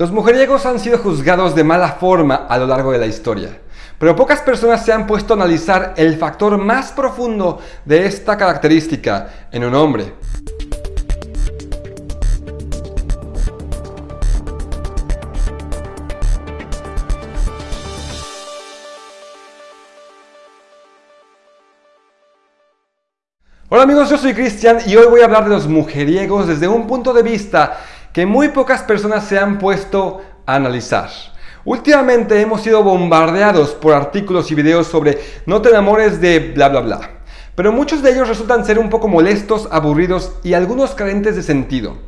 Los mujeriegos han sido juzgados de mala forma a lo largo de la historia, pero pocas personas se han puesto a analizar el factor más profundo de esta característica en un hombre. Hola amigos, yo soy Cristian y hoy voy a hablar de los mujeriegos desde un punto de vista que muy pocas personas se han puesto a analizar. Últimamente hemos sido bombardeados por artículos y videos sobre no te enamores de bla bla bla. Pero muchos de ellos resultan ser un poco molestos, aburridos y algunos carentes de sentido.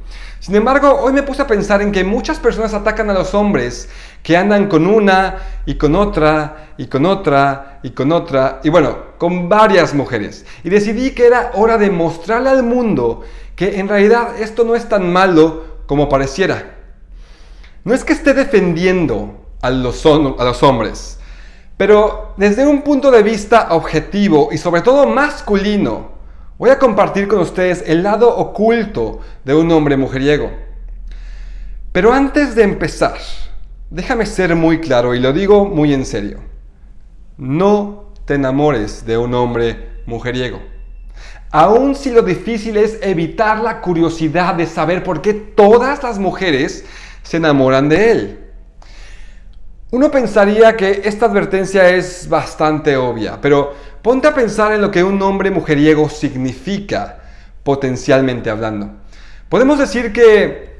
Sin embargo, hoy me puse a pensar en que muchas personas atacan a los hombres que andan con una y con otra y con otra y con otra y bueno, con varias mujeres. Y decidí que era hora de mostrarle al mundo que en realidad esto no es tan malo como pareciera. No es que esté defendiendo a los, a los hombres, pero desde un punto de vista objetivo y sobre todo masculino, voy a compartir con ustedes el lado oculto de un hombre mujeriego. Pero antes de empezar, déjame ser muy claro y lo digo muy en serio. No te enamores de un hombre mujeriego. Aun si lo difícil es evitar la curiosidad de saber por qué todas las mujeres se enamoran de él. Uno pensaría que esta advertencia es bastante obvia, pero ponte a pensar en lo que un hombre mujeriego significa, potencialmente hablando. Podemos decir que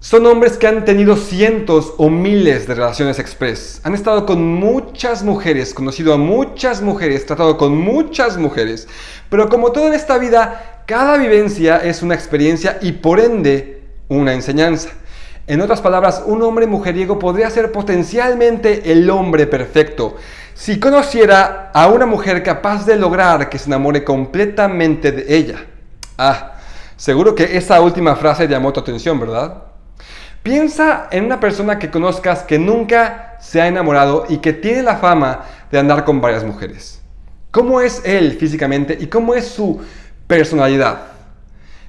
son hombres que han tenido cientos o miles de relaciones express. Han estado con muchas mujeres, conocido a muchas mujeres, tratado con muchas mujeres. Pero como todo en esta vida, cada vivencia es una experiencia y por ende una enseñanza. En otras palabras, un hombre mujeriego podría ser potencialmente el hombre perfecto si conociera a una mujer capaz de lograr que se enamore completamente de ella. Ah, seguro que esa última frase llamó tu atención, ¿verdad? Piensa en una persona que conozcas que nunca se ha enamorado y que tiene la fama de andar con varias mujeres. ¿Cómo es él físicamente y cómo es su personalidad?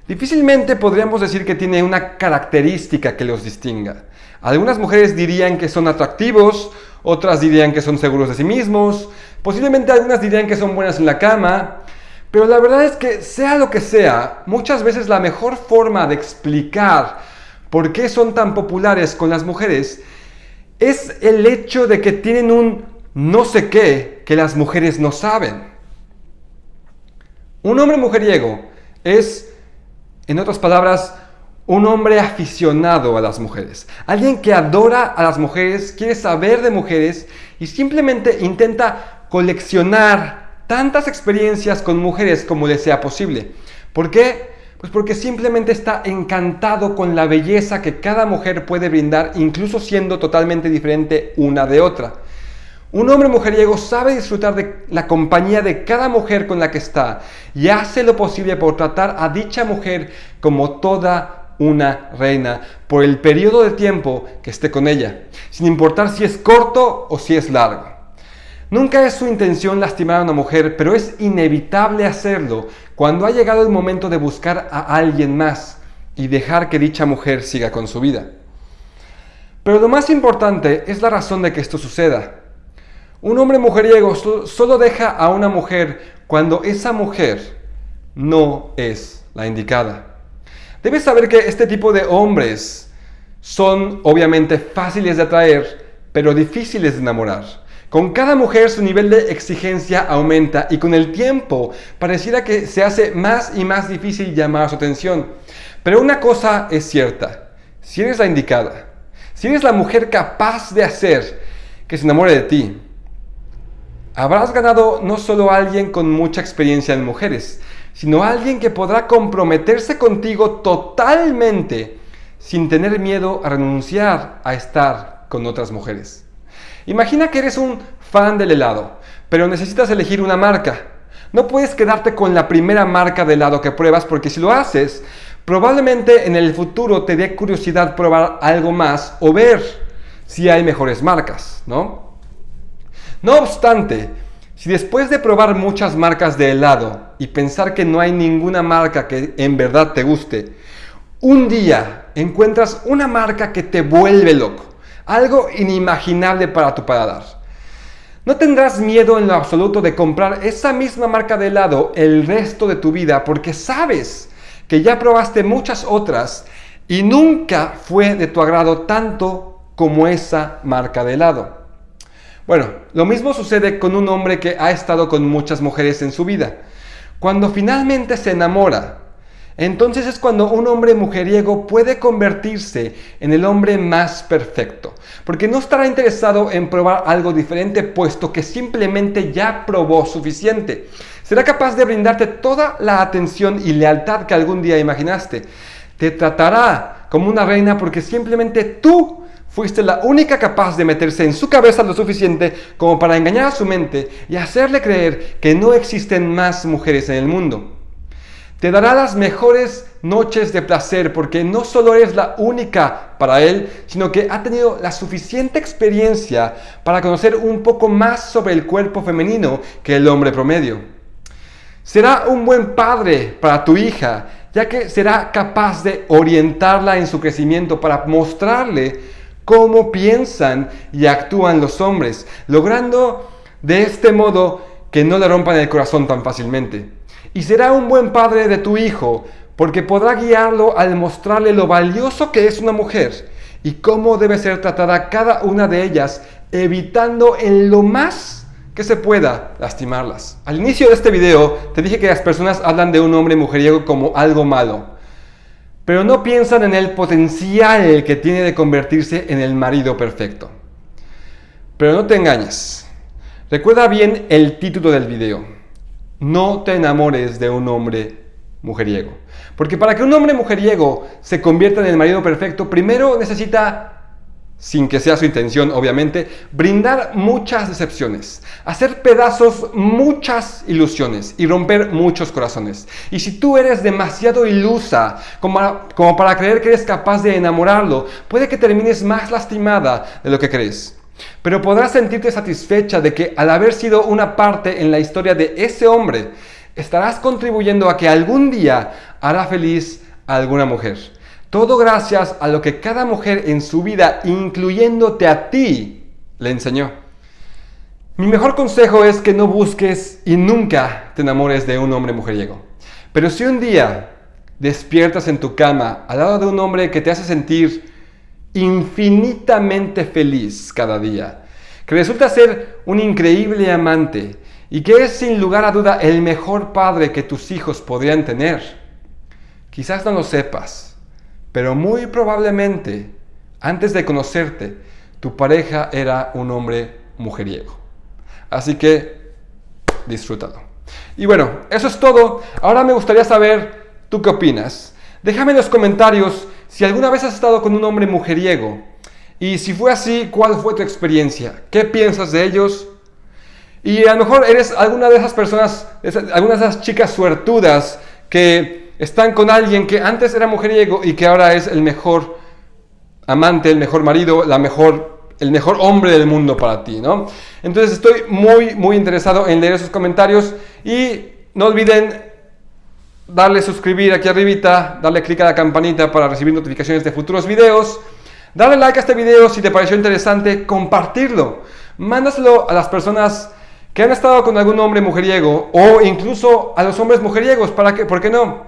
Difícilmente podríamos decir que tiene una característica que los distinga. Algunas mujeres dirían que son atractivos, otras dirían que son seguros de sí mismos, posiblemente algunas dirían que son buenas en la cama, pero la verdad es que sea lo que sea, muchas veces la mejor forma de explicar por qué son tan populares con las mujeres es el hecho de que tienen un no sé qué que las mujeres no saben. Un hombre mujeriego es, en otras palabras, un hombre aficionado a las mujeres. Alguien que adora a las mujeres, quiere saber de mujeres y simplemente intenta coleccionar tantas experiencias con mujeres como le sea posible. ¿Por qué? Pues porque simplemente está encantado con la belleza que cada mujer puede brindar, incluso siendo totalmente diferente una de otra. Un hombre mujeriego sabe disfrutar de la compañía de cada mujer con la que está y hace lo posible por tratar a dicha mujer como toda una reina por el periodo de tiempo que esté con ella, sin importar si es corto o si es largo. Nunca es su intención lastimar a una mujer, pero es inevitable hacerlo cuando ha llegado el momento de buscar a alguien más y dejar que dicha mujer siga con su vida. Pero lo más importante es la razón de que esto suceda. Un hombre mujeriego solo deja a una mujer cuando esa mujer no es la indicada. Debes saber que este tipo de hombres son obviamente fáciles de atraer, pero difíciles de enamorar. Con cada mujer su nivel de exigencia aumenta y con el tiempo pareciera que se hace más y más difícil llamar su atención. Pero una cosa es cierta, si eres la indicada, si eres la mujer capaz de hacer que se enamore de ti, habrás ganado no solo a alguien con mucha experiencia en mujeres, sino a alguien que podrá comprometerse contigo totalmente sin tener miedo a renunciar a estar con otras mujeres. Imagina que eres un fan del helado, pero necesitas elegir una marca. No puedes quedarte con la primera marca de helado que pruebas porque si lo haces, probablemente en el futuro te dé curiosidad probar algo más o ver si hay mejores marcas, ¿no? No obstante, si después de probar muchas marcas de helado y pensar que no hay ninguna marca que en verdad te guste, un día encuentras una marca que te vuelve loco, algo inimaginable para tu paladar. No tendrás miedo en lo absoluto de comprar esa misma marca de helado el resto de tu vida porque sabes que ya probaste muchas otras y nunca fue de tu agrado tanto como esa marca de helado. Bueno, lo mismo sucede con un hombre que ha estado con muchas mujeres en su vida. Cuando finalmente se enamora, entonces es cuando un hombre mujeriego puede convertirse en el hombre más perfecto, porque no estará interesado en probar algo diferente, puesto que simplemente ya probó suficiente. Será capaz de brindarte toda la atención y lealtad que algún día imaginaste. Te tratará como una reina porque simplemente tú fuiste la única capaz de meterse en su cabeza lo suficiente como para engañar a su mente y hacerle creer que no existen más mujeres en el mundo. Te dará las mejores noches de placer porque no solo eres la única para él, sino que ha tenido la suficiente experiencia para conocer un poco más sobre el cuerpo femenino que el hombre promedio. Será un buen padre para tu hija, ya que será capaz de orientarla en su crecimiento para mostrarle cómo piensan y actúan los hombres, logrando de este modo que no le rompan el corazón tan fácilmente. Y será un buen padre de tu hijo, porque podrá guiarlo al mostrarle lo valioso que es una mujer y cómo debe ser tratada cada una de ellas, evitando en lo más que se pueda lastimarlas. Al inicio de este video te dije que las personas hablan de un hombre mujeriego como algo malo, pero no piensan en el potencial que tiene de convertirse en el marido perfecto. Pero no te engañes. Recuerda bien el título del video. No te enamores de un hombre mujeriego. Porque para que un hombre mujeriego se convierta en el marido perfecto, primero necesita, sin que sea su intención obviamente, brindar muchas decepciones, hacer pedazos muchas ilusiones y romper muchos corazones. Y si tú eres demasiado ilusa como, para creer que eres capaz de enamorarlo, puede que termines más lastimada de lo que crees. Pero podrás sentirte satisfecha de que al haber sido una parte en la historia de ese hombre, estarás contribuyendo a que algún día hará feliz a alguna mujer. Todo gracias a lo que cada mujer en su vida, incluyéndote a ti, le enseñó. Mi mejor consejo es que no busques y nunca te enamores de un hombre mujeriego. Pero si un día despiertas en tu cama al lado de un hombre que te hace sentir infinitamente feliz cada día, que resulta ser un increíble amante y que es sin lugar a duda el mejor padre que tus hijos podrían tener. Quizás no lo sepas, pero muy probablemente antes de conocerte, tu pareja era un hombre mujeriego. Así que disfrútalo. Y bueno, eso es todo. Ahora me gustaría saber, ¿tú qué opinas? Déjame en los comentarios si alguna vez has estado con un hombre mujeriego y si fue así, ¿cuál fue tu experiencia? ¿Qué piensas de ellos? Y a lo mejor eres alguna de esas personas, alguna de esas chicas suertudas que están con alguien que antes era mujeriego y que ahora es el mejor amante, el mejor marido, la mejor, el mejor hombre del mundo para ti, ¿no? Entonces estoy muy, muy interesado en leer esos comentarios y no olviden darle suscribir aquí arribita, darle clic a la campanita para recibir notificaciones de futuros videos, darle like a este video si te pareció interesante, compartirlo, mándaselo a las personas que han estado con algún hombre mujeriego o incluso a los hombres mujeriegos, ¿para qué? ¿por qué no?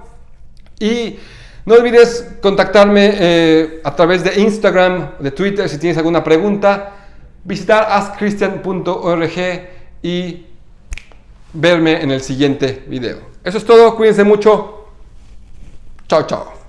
Y no olvides contactarme eh, a través de Instagram, de Twitter si tienes alguna pregunta, visitar askchristian.org y verme en el siguiente video. Eso es todo, cuídense mucho. Chao, chao.